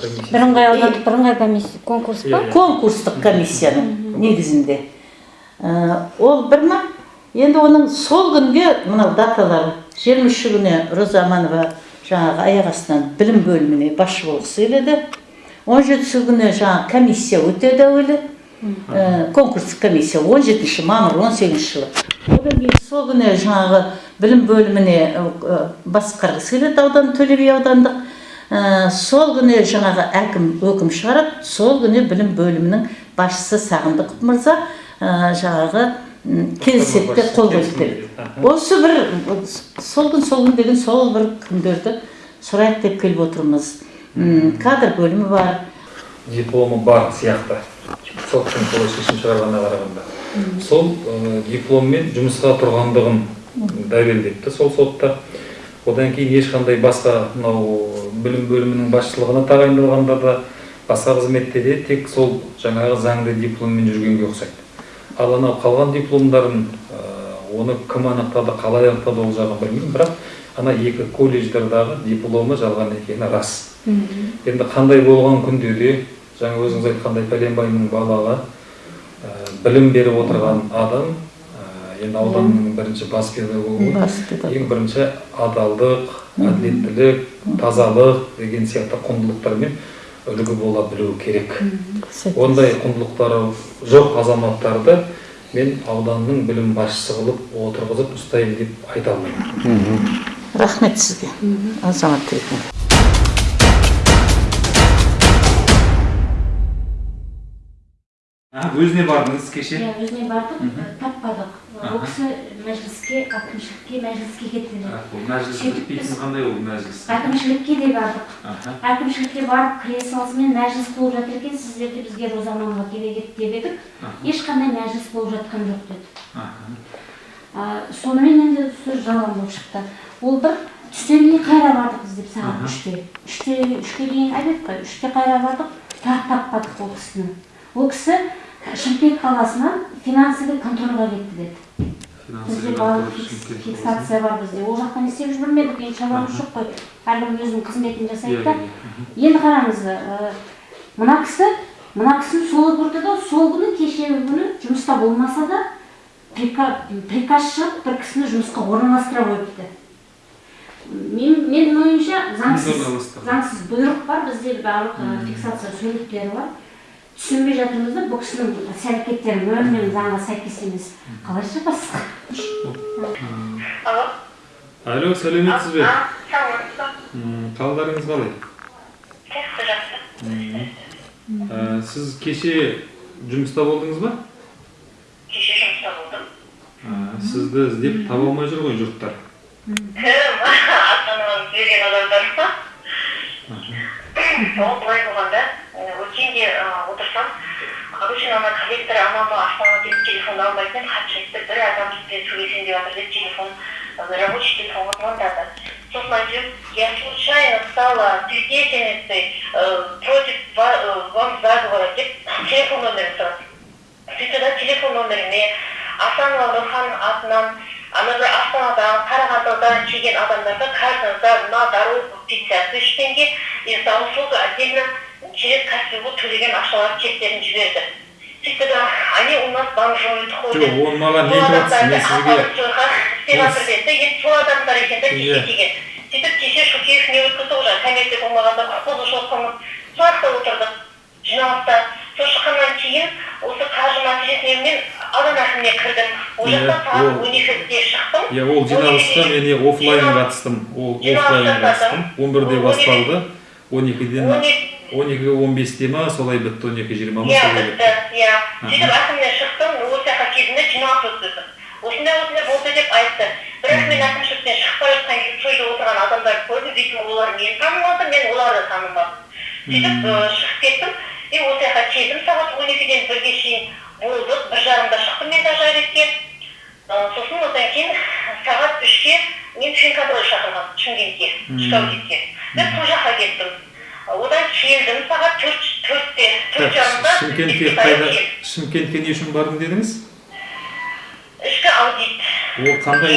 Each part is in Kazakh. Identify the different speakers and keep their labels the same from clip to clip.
Speaker 1: комиссиясы
Speaker 2: бірыңғай аудандық бірыңғай комиссия. Конкурс па?
Speaker 3: Конкурстық комиссияның негізінде. Ә, ол бір ма? Енді оның сол күнге мынау даталары жиырма үші күні роза аманова жаңағы аяқ астынан білім бөліміне басшы болғысы келеді он жетісі күні жаңағы комиссия өтеді әуелі. Ә, конкурстық комиссия 17 мамыр 18 жылы. Одан кейін сол күні жаңағы білім бөліміне ә, басқарғысы келеді аудан төле би аудандық. Ә, сол күні жаңағы әкім өкім шығарады сол күні білім бөлімінің басшысы сағындықов мырза ә, жаңағы келіседі де қол осы бір сол күн сол күн деген сол бір күндерді сұрайық деп келіп отырмыз. Кадр бөлімі бар.
Speaker 1: Дипломы бар сияқты. Соттың солай шешім шығарғанына қарағанда. Сол ә, дипломмен жұмысқа тұрғандығын дәлелдепті сол сотта. Одан кейін ешқандай басқа мынау білім бөлімінің басшылығына тағайындалғанда да басқа қызметте де тек сол жаңағы заңды дипломмен жүргенге ұқсайды. Ал анау қалған дипломдарын ә, оны кім анықтады қалай анықтады ол жағын білмеймін бірақ ана екі колледждардағы дипломы жалған екені рас. Енді қандай болған күнде де жаңа өзіңіз айтқандай пәленбайдың балаға ә, білім беріп отырған адам енді ауданның бірінші бас педагогы
Speaker 3: бас
Speaker 1: ең бірінші адалдық әділеттілік тазалық деген сияқты құндылықтармен үлгі бола білуі керек. Ондай құндылықтары жоқ азаматтарды мен ауданның білім басшысы қылып отырғызып ұстаймын деп айта алмаймын.
Speaker 3: Рахмет сізге. Азамат ретінде
Speaker 1: өзіне бардыңыз кеше?
Speaker 2: Иә өзіне бардық таппадық. Ол кісі мәжіліске әкімшілікке мәжіліске кетті
Speaker 1: бұл мәжіліс бітпейтін қандай ол мәжіліс
Speaker 2: әкімшілікке де бардық әкімшілікке барып кіре салысымен мәжіліс болып жатыр екен сіздер де бізге розаманға керек еді деп едік ешқандай мәжіліс болып жатқан жоқ деді сонымен енді сөз жалған болып шықты ол бір түстен кейін қайра бардық біз деп сағат үште үште үшке дейін айттық қой үште қайра бардық тағы таппадық ол кісіні ол кісі шымкент қаласынан финансовый контрольға кетті деді бізде фиксация бар бізде ол жақта не істеп жүр білмедік енді шаруамыз жоқ қой әркім өзінің қызметін жасайды да енді қараңыз мына кісі мына кісіні солай көрді да сол күні кешегі күні жұмыста болмаса да прика- приказ шығып бір кісіні жұмысқа орналастыра қойыпты мен менің ойымша заңсыз заңсыз бұйрық бар бізде барлық фиксация суреттері бар түсінбей жатырмыз да бұл кісінің іс әрекеттері мүлдем заңға сәйкес емес. Қалайша басқа
Speaker 4: Алло.
Speaker 1: алло? Сәлеметсіз бе? Қалдарыңыз қалай?
Speaker 4: Жақсы, жақсы.
Speaker 1: Сіз кеше жұмыста болдыңыз ба?
Speaker 4: Кеше жұмыста болдым.
Speaker 1: Сізді іздеп таба алмай жүр ғой жұрттар.
Speaker 4: Кім? Ата-анамыз берген адамдар. Ма? Ол былай болғанда, ә, өткенде ә, отырсам, обычно ана коллектор анамы астанаға келіп телефон алмайтын хат жазды бір адам сізбен сөйлесейін деп жатыр деп телефон рабочий телефон звондады сосын айтып я случайно стала свидетельницей против ва- вам заговора деп телефон номерін сұрады сөйтті да телефон номеріне асанова нұрхан атынан ана бір астанадан қарағандыдан келген адамдарды каждый на дорогу пятьдесят тысяч теңге и за услугу отдельно через каспиго төлеген ақшалар чектерін жіберді. Сөйтті да они у нас ходят
Speaker 1: жоқ оны маған не айтып мен сізге
Speaker 4: сол адамдар екен да
Speaker 1: Иә.
Speaker 4: кеше келген сөйтіп кеше шукеев не өткізді ғой жаңағы комиссия болмағанда құқық бұзушылық қылмыс сол жақта отырдық жиналыста. Сол шыққаннан кейін осы қаржы мәселесіне мен аудан әкіміне кірдім. Ол
Speaker 1: Иә,
Speaker 4: жақта сағат он екіде шықтым.
Speaker 1: Иә ол жиналысқа мен
Speaker 4: Жиналыс-
Speaker 1: қатыстым. Ол
Speaker 4: жасадым.
Speaker 1: қатыстым. Он бірде
Speaker 4: Он
Speaker 1: басталды. Он екіден
Speaker 4: он екі
Speaker 1: он бесте ма солай бітті он екі жиырма ма
Speaker 4: иә
Speaker 1: солай
Speaker 4: бітті иә.
Speaker 1: Аха.
Speaker 4: сөйтіп әкімнен шықтым осы жаққа кезінде жиналыс өткіздім. Осындай осындай болды деп айтты. Бірақ мен әкімшіліктен бара жатқан кезде сол жерде отырған адамдарды көрдім видимо олар мені танымады мен оларды танымадым. Сөйтіп шығып кеттім. И осы жаққа келдім сағат он екіден бірге шейін болдық бір жарымда шықтым мен дажаретке сосын одан кейін сағат үшке мен финкадрой шақырған шымкентке ішкі аудитке мен сол жаққа кеттім. Одан келдім сағат төрт төртте төрт жарымда
Speaker 1: шымкентке қайда шымкентке не үшін бардым дедіңіз?
Speaker 4: Ішкі аудит.
Speaker 1: Ол қандай?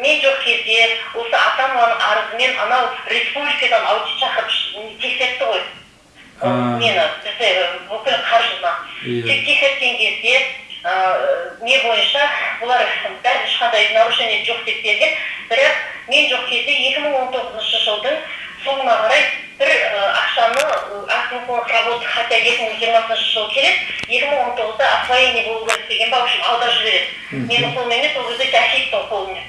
Speaker 4: Мен жоқ кезде осы ата ананың арызымен анау республикадан аудит шақырып тексертті ғой.
Speaker 1: А.
Speaker 4: нені бізде бүкіл қаржыны.
Speaker 1: Иә.
Speaker 4: тек тексерткен кезде не бойынша бұлар бәрі ешқандай нарушение жоқ деп берген. Бірақ мен жоқ кезде екі мың он тоғызыншы жылдың соңына қарай бір ақшаны акциялық работа хотя екі мың жиырмасыншы жыл керек екі мың он тоғызда освоение болу керек деген ба в общем аударып жібереді менің қолым емес ол кезде жахиевтің қолымен.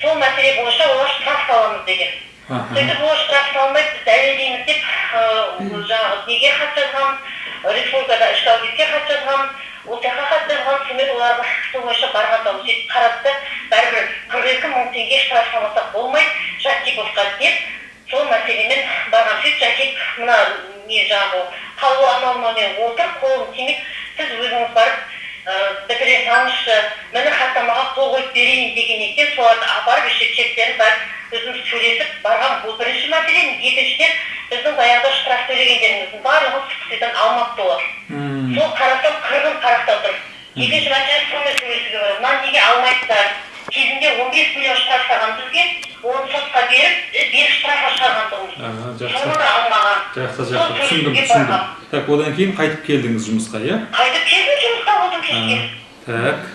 Speaker 4: Сол мәселе бойынша олар штраф саламыз деген. Сөйтіп олар штраф салмайды біз дәлелдейміз деп жаңағы неге хат жазған республикада ішкі аудитке хат жазған ол жаққа хат жазған сонымен олар сол бойынша барғанда сөйтіп қарады да бәрібір қырық екі мың теңге штраф салмасақ болмайды жактиповқа деп сол мәселемен барған сөйтіп жакип мына не жаңағы қаулы анау мынаумен отыр қолым тимейді сіз өзіңіз барып бітіре салыңызшы міне хаттамаға қол қойып берейін деген екен соларды апарып еще чектерін барып өзіміз сөйлесіп барған бұл бірінші мәселе. Екіншіден біздің баяғыда штраф төлегендеріміздің барлығын субсидиядан алмапты олар. Сол қарасам қырғын қарақтап тұр екінші мәселе сонымен сөйлесуге болады мына неге алмайсыздар кезінде он бес миллион штраф салған бізге оны сотқа беріп штрафқа шығарған соны
Speaker 1: жақсы.
Speaker 4: да алмаған
Speaker 1: жақсы түсіндім түсіндім. так одан кейін қайтып келдіңіз жұмысқа иә?
Speaker 4: Қайтып келдім жұмыста болдым кешке
Speaker 1: так.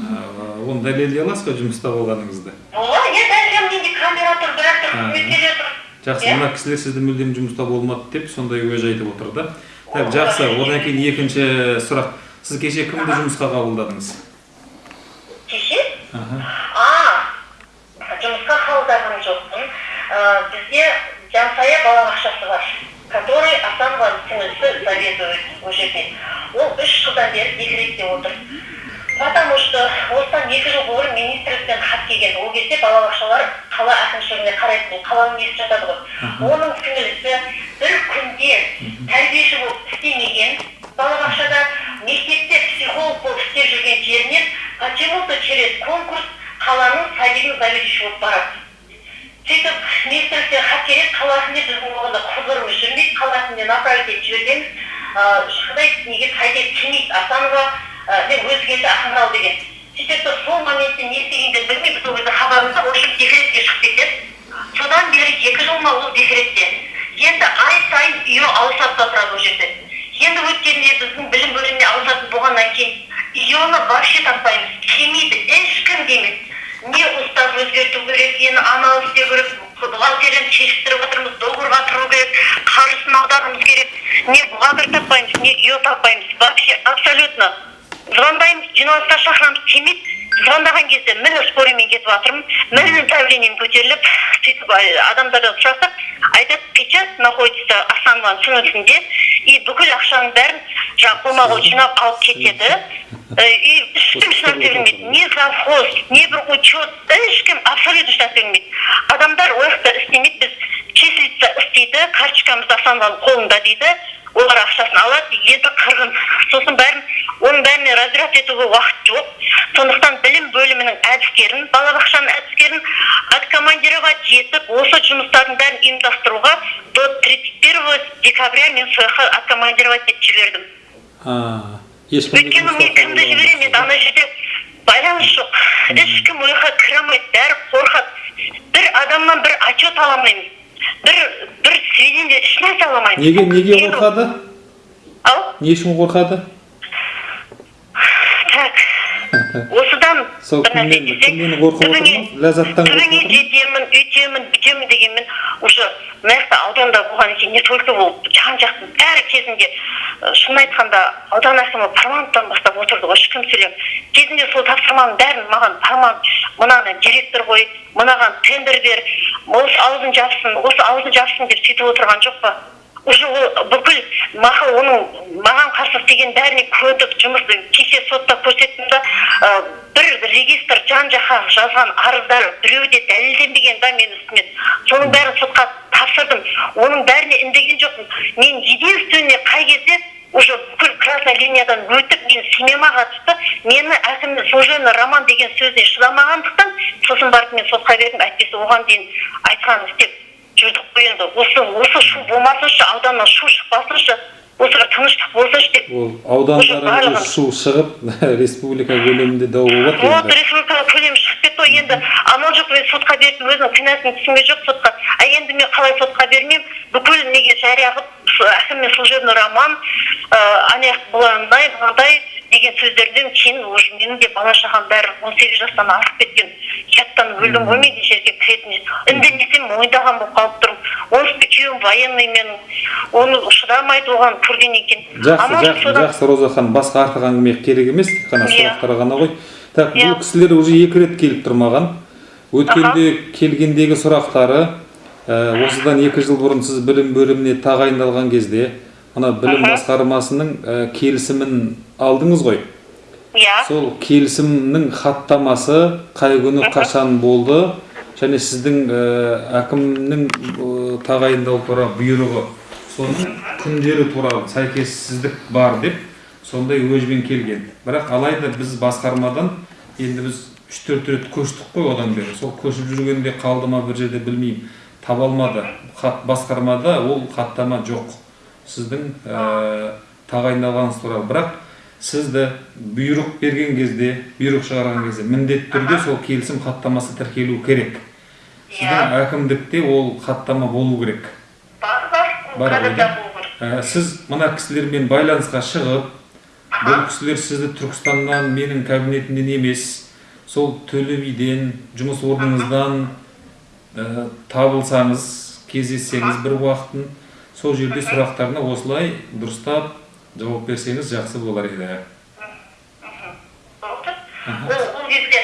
Speaker 1: Оны дәлелдей аласыз ба жұмыста болғаныңызды?
Speaker 4: Болады иә дәлелдем менде камера тұр бәрі тұр
Speaker 1: Ага.
Speaker 4: қызметкерлер. Тұр
Speaker 1: жақсы
Speaker 4: Иә?
Speaker 1: мына кісілер сізді мүлдем жұмыста болмады деп сондай уәж айтып отыр да. Так жақсы. одан кейін екінші сұрақ. Сіз кеше кімді жұмысқа қабылдадыңыз?
Speaker 4: Кеше? А жұмысқа қабылдаған жоқпын Ә, бізде жансая балабақшасы бар который асанованың сіңлісі заведует ол жерде ол үш жылдан бері декретте отыр потому что осыдан екі жыл бұрын министрліктен хат келген ол кезде балабақшалар қала әкімшілігіне қарайтын қаланың несі жатады ғой оның сіңлісі бір күнде тәрбиеші болып істемеген балабақшада мектепте психолог болып істеп жүрген жерінен почему то через конкурс қаланың садигінің заведующий болып барады. Сөйтіп министрліктен хат келеді қаласында біздің оғанда құзырымыз жүрмейді қаласында направить етіп жібергенбіз ешқандай неге сайтқа келмейді асанова деп өзі келді ақмарал деген. сөйтіп тұр сол моментте не істегенін білмей біз ол кезде хабарымызда в общем декретке шығып кетеді. Содан бері екі жыл ма ол декретте. Енді ай сайын үйі ауысады да тұрады ол жерде. Енді өткенде біздің білім бөліміне ауысатын болғаннан кейін үйені вообще таппаймыз келмейді ешкім келмейді. Не устав өзгерту керек ені анау істеу керек бухгалтерияны шештіріп отырмыз договорға тұру керек қаржысын аударуымыз керек. Не бухгалтер таппаймыз не үй таппаймыз. Вообще абсолютно звондаймыз жиналысқа шақырамыз келмейді звондаған кезде міне скорыймен кетіп жатырмын міне давлением көтеріліп сөйтіп адамдардан сұрасақ айтады сейчас находится асанованың сіңлісінде и бүкіл ақшаның бәрін жаңағы қолма қол жинап алып кетеді. Э, и ешкім ешнәрсе білмейді не завхоз не бір учет ешкім абсолютно ешнәрсе білмейді адамдар ол жақта істемейді. Біз числица істейді карточкамыз асанованың қолында дейді. Олар ақшасын алады енді қырғын сосын бәрін оның бәріне разбираться етуге уақыт жоқ. Сондықтан білім бөлімінің әдіскерін балабақшаның әдіскерін откомандировать етіп осы жұмыстардың бәрін ұйымдастыруға до 31 декабря мен сол жаққа откомандировать етіп жібердім. Өйткені мен кімді жіберемін енді ана жерде байланыс жоқ. Ешкім ол жаққа кіре алмайды бәрі қорқады. Бір адамнан бір отчет ала алмаймыз. Бір бір сведения ешнәрсе ала алмаймыз
Speaker 1: неге неге қорқады?
Speaker 4: Ау?
Speaker 1: Не үшін қорқады?
Speaker 4: Так.
Speaker 1: сол кімнен кімнен қорқып отырмыз? Ләззаттан отырмыз.
Speaker 4: жетемін өйтемін бүйтемін дегенмен уже мына жақта ауданда болғаннан кейін не только ол жан жақтың бәрі кезінде шынын айтқанда аудан әкімі парламенттан бастап отырды ғой шүкір сөйлем кезінде сол тапсырманың бәрін маған парламент мынаны директор қой мынаған тендер бер осы аузын жапсын осы аузын жапсын деп сөйтіп отырған жоқ па? Уже ол бүкіл мақұл оның маған қарсы істеген бәріне көндік жұмысты кеше сотта көрсеттім да бір регистр жан жаққа жазған арыздар біреуі де дәлелденбеген да менің үстіме. Соның бәрін сотқа тапсырдым. Оның бәріне үндеген жоқпын. Мен единственный қай кезде уже бүкіл красная линиядан өтіп мен семьяма қатысты мені әкім служебный роман деген сөзіне шыдамағандықтан сосын барып мен сотқа бердім. Әйтпесе оған дейін айтқанын істеп жүрдік қой енді. Осы осы шу болмасыншы ауданнан шу шықпасыншы осы бір тыныштық болсыншы деп.
Speaker 1: Ол аудандары
Speaker 4: барлығын-
Speaker 1: шу шығып республика көлемінде дау болады
Speaker 4: вот
Speaker 1: енді.
Speaker 4: республикалық көлемі шығып кетті ғой енді. Амал жоқ мен сотқа бердім өзінің кінәсін түсінген жоқ сотқа. А енді мен қалай сотқа бермеймін? Бүкіл неге жария қылып әкім мен служебный роман ыыы ана быландай мынандай деген сөздерден кейін уже менің де бала шағам бәрі он сегіз жастан асып кеткен. Ұяттан өлдім ғой мен жерге кіретін үндемесем мойындаған болып қалып тұрмын онысы күйеуім военный мен оны шыдамайды оған көргеннен кейін
Speaker 1: жақсы жақсы жақсы розахан басқа артық әңгіме керек емес тек қана сұрақтар ғана ғой так бұл кісілер уже екі рет келіп тұр маған. Өткенде келгендегі сұрақтары ә, осыдан екі жыл бұрын сіз білім бөліміне тағайындалған кезде ана білім басқармасының ә, келісімін алдыңыз ғой.
Speaker 4: Иә.
Speaker 1: Сол келісімнің хаттамасы қай күні қашан болды және сіздің ә, әкімнің ә, тағайындау туралы бұйрығы соның күндері туралы сәйкессіздік бар деп сондай өжбен келген. Бірақ алайда біз басқармадан енді біз үш төрт рет көштік қой одан бері. Сол көшіп жүргенде қалды ма бір жерде білмеймін. Таба алмады. Хат басқармада ол хаттама жоқ. Сіздің ә, тағайындалғаныңыз туралы. Бірақ сізді бұйрық берген кезде бұйрық шығарған кезде міндетті түрде сол келісім хаттамасы тіркелу керек. Сіздің әкімдікте ол хаттама болу керек.
Speaker 4: Бар бар.
Speaker 1: Ә, сіз мына кісілермен байланысқа шығып бұл кісілер сізді түркістаннан менің кабинетімнен емес сол төле биден жұмыс орныңыздан ә, табылсаңыз кездессеңіз бір уақытын сол жерде сұрақтарына осылай дұрыстап жауап берсеңіз жақсы болар еді
Speaker 4: ол ол кезде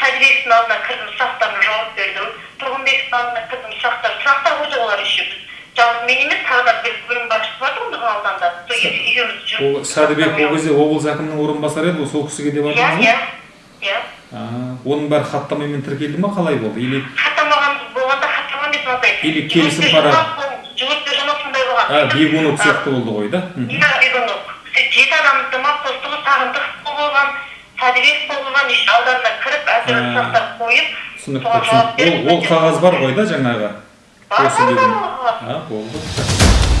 Speaker 4: сәдібековтің алдына кірдім сұрақтарына жауап бердім тұрғынбековтің алдына кірдім сұрақтар сұрақтар ғой олар еще біз жалғыз мен емес тағы да бір бөлім басшысы бар ғой біздің ауданда сол екі- екеуміз жүріп
Speaker 1: ол сәдібек ол кезде облыс әкімінің орынбасары еді ғой сол кісіге де
Speaker 4: иә
Speaker 1: бардыңыз
Speaker 4: иә
Speaker 1: ғой
Speaker 4: иә
Speaker 1: А, оның бәрі хаттамамен тіркелді ма қалай болды или
Speaker 4: хаттамаған болғанда хаттама емес мынандай
Speaker 1: Или келісім
Speaker 4: жана сондай болған
Speaker 1: а бегунов сияқты болды ғой да
Speaker 4: иә бегунов жеті адамды ма сағындық болған сәдібек болған ауданына кіріп әртүрлі
Speaker 1: А.
Speaker 4: сұрақтар қойып
Speaker 1: түсінікті ол қағаз бар ғой да жаңағы? Болды.